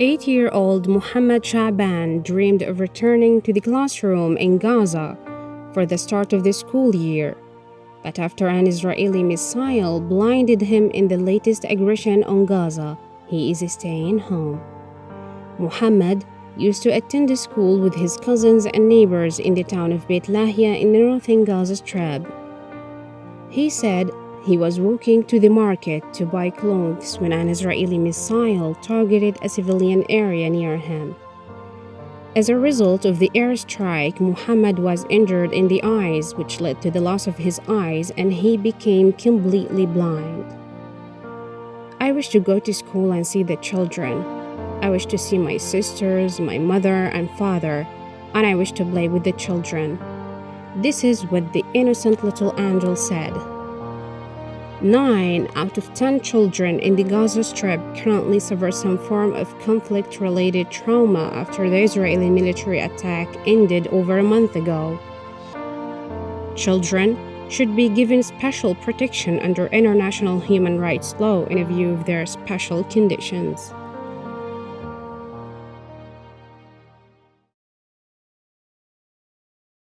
Eight year old Muhammad Shaban dreamed of returning to the classroom in Gaza for the start of the school year. But after an Israeli missile blinded him in the latest aggression on Gaza, he is staying home. Muhammad used to attend the school with his cousins and neighbors in the town of Beit Lahia in the northern Gaza Strip. He said he was walking to the market to buy clothes when an Israeli missile targeted a civilian area near him. As a result of the airstrike, Muhammad was injured in the eyes, which led to the loss of his eyes, and he became completely blind. I wish to go to school and see the children. I wish to see my sisters, my mother, and father, and I wish to play with the children. This is what the innocent little angel said. Nine out of ten children in the Gaza Strip currently suffer some form of conflict related trauma after the Israeli military attack ended over a month ago. Children should be given special protection under international human rights law in view of their special conditions.